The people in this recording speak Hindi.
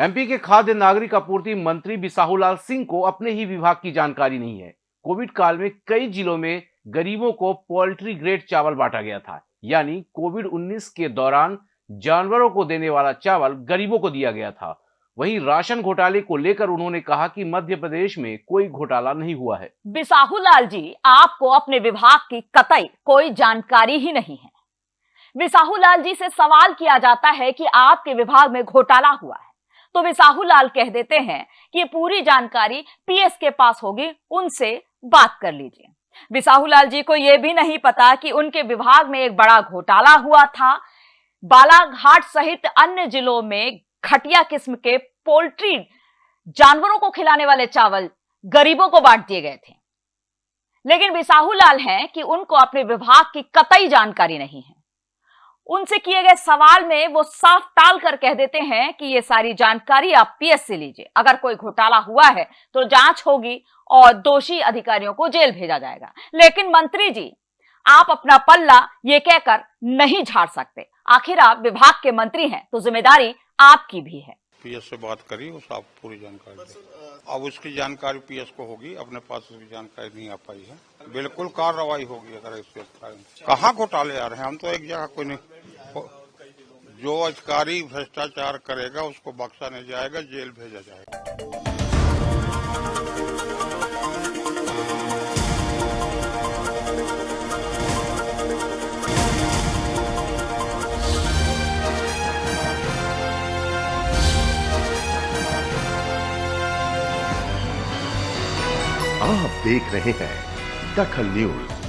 एमपी के खाद्य नागरिक आपूर्ति मंत्री बिसाहूलाल सिंह को अपने ही विभाग की जानकारी नहीं है। कोविड काल में कई जिलों में गरीबों को पोल्ट्री ग्रेड चावल बांटा गया था। यानी कोविड 19 के दौरान जानवरों को देने वाला चावल गरीबों को दिया गया था। वहीं राशन घोटाले को लेकर उन्होंने कहा कि मध्य प्रदेश में कोई घोटाला नहीं हुआ है। बिसाहू लाल जी, आपको अपने विभाग की कतई कोई जानकारी ही नहीं है। बिसाहू लाल जी से सवाल किया जाता है कि आपके विभाग में घोटाला हुआ है। तो विसाहू लाल कह देते हैं कि ये पूरी जानकारी पीएस के पास होगी, उनसे बात कर लीजिए। बिसाहू लाल जी को यह भी नहीं पता कि उनके विभाग में एक बड़ा घोटाला हुआ था। बालाघाट सहित अन्य जिलों में घटिया किस्म के पोल्ट्री जानवरों को खिलाने वाले चावल गरीबों को बांट दिए गए थे। लेकिन बिसाहू लाल हैं कि उनको अपने विभाग की कतई जानकारी नहीं है। उनसे किए गए सवाल में वो साफ़ टाल कर कह देते हैं कि ये सारी जानकारी आप पीएस से लीजिए। अगर कोई घोटाला हुआ है तो जाँच होगी और दोषी अधिकारियों को जेल भेजा जाएगा। लेकिन मंत्री जी आप अपना पल्ला ये कहकर नहीं झाड़ सकते। आखिर आप विभाग के मंत्री हैं तो ज़िम्मेदारी आपकी भी है। पीएस से बात करी उस आप पूरी जानकारी अब उसकी जानकारी पीएस को होगी, अपने पास उसकी जानकारी नहीं आ पाई है। बिल्कुल कार्रवाई होगी अगर इस पे कहाँ घोटाले आ रहे हैं? हम तो एक जगह कोई नहीं। जो अधिकारी भ्रष्टाचार करेगा, उसको बक्सा नहीं जाएगा, जेल भेजा जाएगा। आप देख रहे हैं दखल न्यूज़।